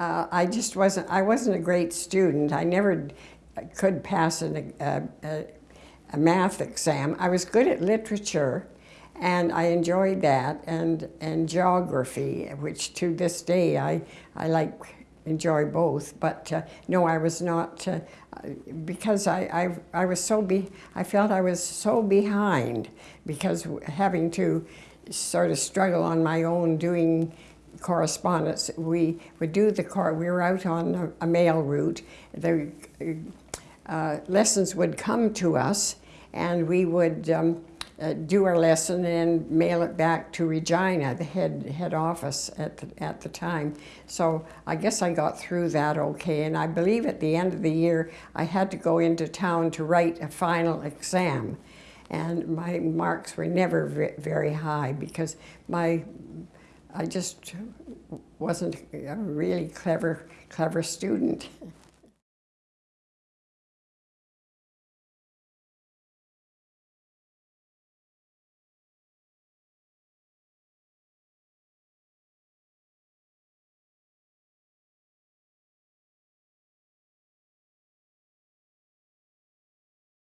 Uh, I just wasn't, I wasn't a great student. I never could pass an, a, a, a math exam. I was good at literature and I enjoyed that and, and geography, which to this day I, I like, enjoy both. But uh, no, I was not, uh, because I, I, I was so, be, I felt I was so behind because having to sort of struggle on my own doing correspondence. We would do the car, we were out on a, a mail route. The uh, lessons would come to us and we would um, uh, do our lesson and mail it back to Regina, the head, head office at the, at the time. So I guess I got through that okay. And I believe at the end of the year, I had to go into town to write a final exam. And my marks were never very high because my I just wasn't a really clever, clever student.